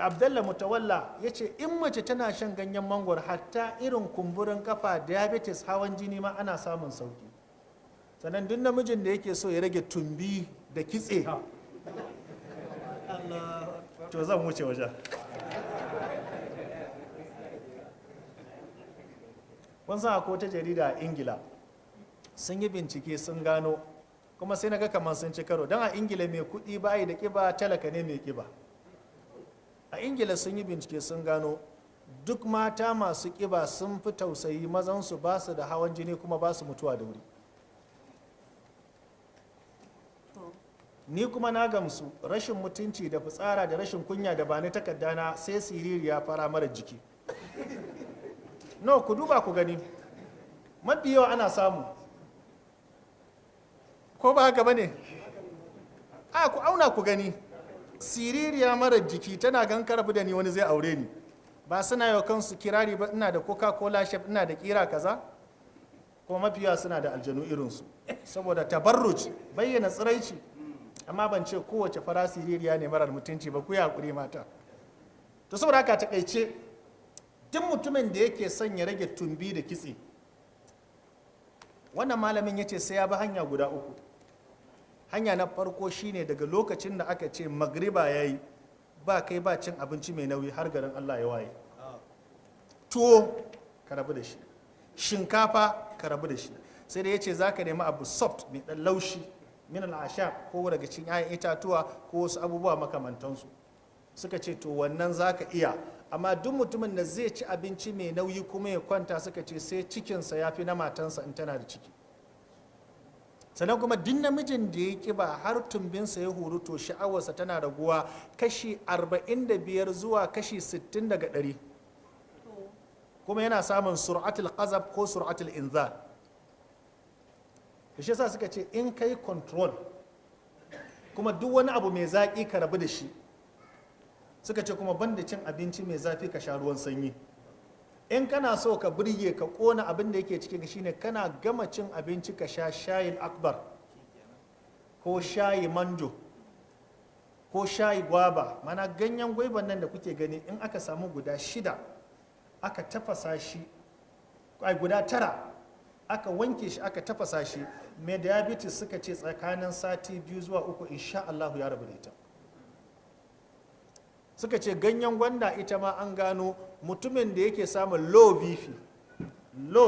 abdallah mutawalla ya ce in mace tana shan ganyen mangwaro hatta irin kumburin kafa diabetes hawan jini ma ana samun sauƙi. Sannan duk namijin da yake so ya rage tumbi da kitse to zan wuce wajen. Kun san akwai wata jarida a ingila sun yi bincike sun gano kuma sai na ga kamar sun ci karo. Don a ingila mai kuɗi bayi da ƙiba talaka ne mai ƙiba. A ingila sun yi bincike sun gano duk mata masu ƙiba sun fi tausayi mazansu ba su da hawan jini kuma ba su mutuwa da wuri. Ni kuma na gamsu rashin mutunci da fitsara da rashin kunya da ba ni takaddana sai siririya fara mara jiki. No ku duba ku gani. Mafi yawa ana samu. Ko ba haka ba ne? A ku auna ku gani. Siririya mara jiki tana gan karbu da ni wani zai aure ni. Ba suna yau kansu kirari ba ina da coca cola chef ina da kira kaza. Kuma mafi yawa suna da aljanu irinsu. Saboda tabarruj bayyana tsiraici. Amma ban ce kowace fara siririya ne marar mutunci ba ku haƙuri mata. To saboda haka taƙaice duk mutumin da yake son ya rage tumbi da kitse wannan malamin ya ce sai ya bi hanya guda uku. Hanya na farko shine daga lokacin da aka ce magriba ya yi ba kai ba cin abinci mai nauyi har garin allah ya waye. Tuwo ka rabu da shi. Shinkafa ka rabu da shi. Sai da ya ce za ka nemi abu soft mai ɗan laushi min al'asha ko daga cikin 'ya'yan itatuwa ko wasu abubuwa makamantansu. Suka ce to wannan za ka iya. Amma duk mutumin da zai ci abinci mai nauyi kuma ya kwanta suka ce sai cikinsa ya fi na matansa in tana da ciki. Sannan kuma duk namijin da ya kiba har tumbinsa ya huru to sha'awarsa tana raguwa kashi 45 zuwa kashi 60 daga 100 kuma yana samun sur'atul qazab ko sur'atul inzal shi yasa suka ce in kai control kuma duk wani abu mai zaƙi ka rabu da shi. Suka ce kuma banda cin abinci mai zafi ka sha ruwan sanyi. In kana so ka birge ka kona abin da yake cikin shine kana gama cin abinci ka sha shayin akbar ko shayi manjo ko shayi gwaba. Mana ganyen gwaiban nan da kuke gani in aka samu guda shida aka tafasa shi ai guda tara aka wanke shi aka tafasa shi mai diabetes suka ce tsakanin sati biyu zuwa uku insha Allah ya rabu da ita. Suka ce ganyen gwanda ita ma an gano mutumin da yake samun low bp low